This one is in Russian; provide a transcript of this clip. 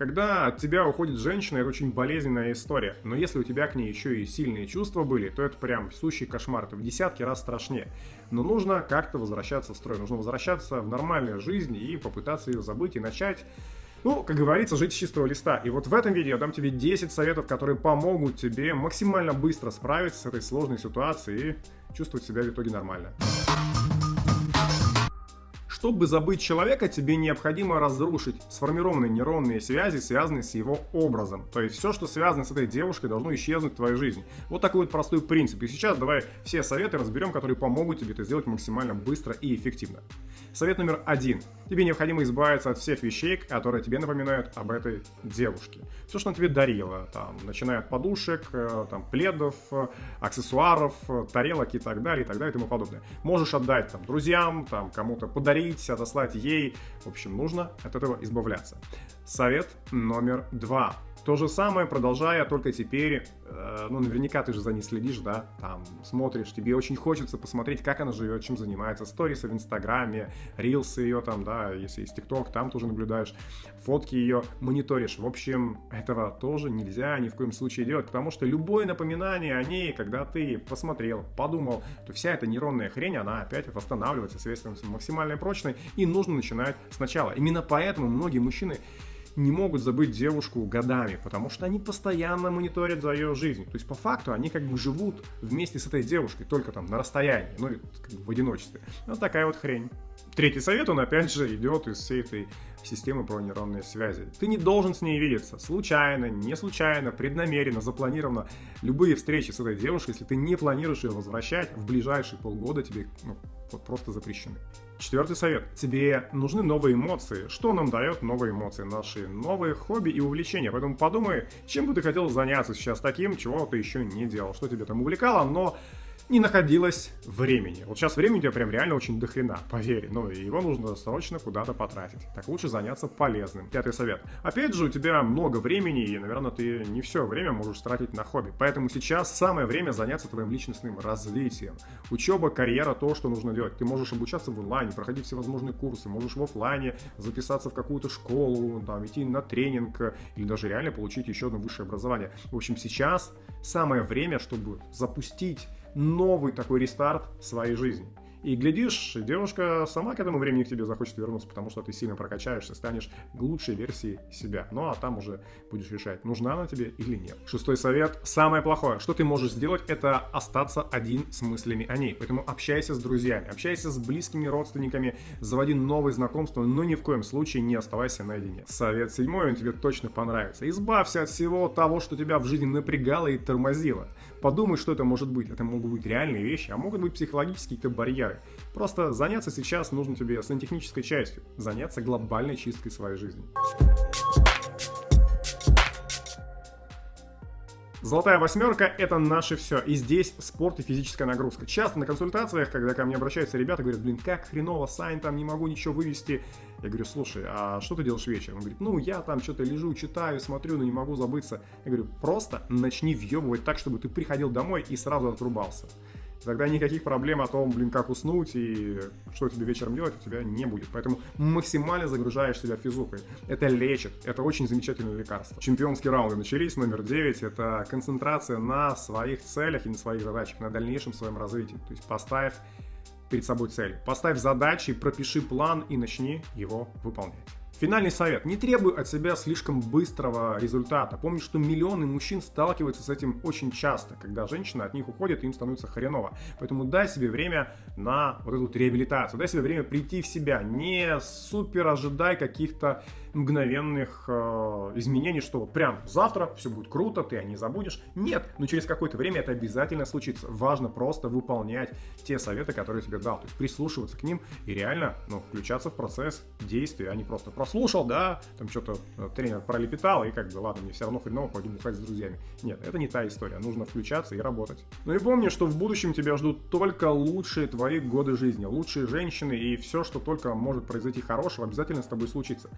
Когда от тебя уходит женщина, это очень болезненная история. Но если у тебя к ней еще и сильные чувства были, то это прям сущий кошмар. Это в десятки раз страшнее. Но нужно как-то возвращаться в строй. Нужно возвращаться в нормальную жизнь и попытаться ее забыть и начать ну, как говорится, жить с чистого листа. И вот в этом видео я дам тебе 10 советов, которые помогут тебе максимально быстро справиться с этой сложной ситуацией и чувствовать себя в итоге нормально. Чтобы забыть человека, тебе необходимо разрушить сформированные нейронные связи, связанные с его образом. То есть все, что связано с этой девушкой, должно исчезнуть в твоей жизни. Вот такой вот простой принцип. И сейчас давай все советы разберем, которые помогут тебе это сделать максимально быстро и эффективно. Совет номер один. Тебе необходимо избавиться от всех вещей, которые тебе напоминают об этой девушке. Все, что она тебе дарила, там, начиная от подушек, э, там, пледов, э, аксессуаров, э, тарелок и так далее, и так далее, и тому подобное. Можешь отдать там друзьям, там, кому-то подарить, отослать ей. В общем, нужно от этого избавляться. Совет номер два. То же самое, продолжая, только теперь, э, ну, наверняка ты же за ней следишь, да, там, смотришь, тебе очень хочется посмотреть, как она живет, чем занимается, сторисы в Инстаграме, рилсы ее там, да, если есть ТикТок, там тоже наблюдаешь, фотки ее мониторишь. В общем, этого тоже нельзя ни в коем случае делать, потому что любое напоминание о ней, когда ты посмотрел, подумал, то вся эта нейронная хрень, она опять восстанавливается, соответственно, максимально прочной, и нужно начинать сначала. Именно поэтому многие мужчины не могут забыть девушку годами, потому что они постоянно мониторят за ее жизнью. То есть по факту они как бы живут вместе с этой девушкой, только там на расстоянии, ну как бы в одиночестве. Вот такая вот хрень. Третий совет, он опять же идет из всей этой системы про нейронные связи. Ты не должен с ней видеться. Случайно, не случайно, преднамеренно, запланированно. Любые встречи с этой девушкой, если ты не планируешь ее возвращать, в ближайшие полгода тебе ну, вот просто запрещены. Четвертый совет. Тебе нужны новые эмоции. Что нам дает новые эмоции? Наши новые хобби и увлечения. Поэтому подумай, чем бы ты хотел заняться сейчас таким, чего ты еще не делал. Что тебе там увлекало, но не находилось времени. Вот сейчас времени у тебя прям реально очень дохрена, поверь. Ну его нужно срочно куда-то потратить. Так лучше заняться полезным. Пятый совет. Опять же, у тебя много времени, и, наверное, ты не все время можешь тратить на хобби. Поэтому сейчас самое время заняться твоим личностным развитием. Учеба, карьера, то, что нужно делать. Ты можешь обучаться в онлайне, проходить всевозможные курсы, можешь в офлайне записаться в какую-то школу, там, идти на тренинг, или даже реально получить еще одно высшее образование. В общем, сейчас самое время, чтобы запустить новый такой рестарт своей жизни. И глядишь, девушка сама к этому времени к тебе захочет вернуться, потому что ты сильно прокачаешься, станешь лучшей версией себя. Ну а там уже будешь решать, нужна она тебе или нет. Шестой совет. Самое плохое, что ты можешь сделать, это остаться один с мыслями о ней. Поэтому общайся с друзьями, общайся с близкими родственниками, заводи новые знакомства, но ни в коем случае не оставайся наедине. Совет седьмой, он тебе точно понравится. Избавься от всего того, что тебя в жизни напрягало и тормозило. Подумай, что это может быть. Это могут быть реальные вещи, а могут быть психологические какие-то барьеры. Просто заняться сейчас нужно тебе сантехнической частью, заняться глобальной чисткой своей жизни. Золотая восьмерка – это наше все. И здесь спорт и физическая нагрузка. Часто на консультациях, когда ко мне обращаются ребята, говорят, блин, как хреново, Сань, там не могу ничего вывести. Я говорю, слушай, а что ты делаешь вечером? Он говорит, ну, я там что-то лежу, читаю, смотрю, но не могу забыться. Я говорю, просто начни въебывать так, чтобы ты приходил домой и сразу отрубался. Тогда никаких проблем о том, блин, как уснуть и что тебе вечером делать у тебя не будет. Поэтому максимально загружаешь себя физухой. Это лечит, это очень замечательное лекарство. Чемпионские раунды начались, номер 9. Это концентрация на своих целях и на своих задачах, на дальнейшем своем развитии. То есть поставь перед собой цель. Поставь задачи, пропиши план и начни его выполнять. Финальный совет. Не требуй от себя слишком быстрого результата. Помни, что миллионы мужчин сталкиваются с этим очень часто, когда женщина от них уходит, им становится хреново. Поэтому дай себе время на вот эту реабилитацию, дай себе время прийти в себя. Не супер ожидай каких-то мгновенных э, изменений, что вот прям завтра все будет круто, ты о ней забудешь. Нет, но через какое-то время это обязательно случится. Важно просто выполнять те советы, которые тебе дал, то есть прислушиваться к ним и реально ну, включаться в процесс действия, а не просто прослушал, да, там что-то э, тренер пролепетал и как бы ладно, мне все равно хреново, пойду бухать с друзьями. Нет, это не та история, нужно включаться и работать. Ну и помни, что в будущем тебя ждут только лучшие твои годы жизни, лучшие женщины и все, что только может произойти хорошего, обязательно с тобой случится.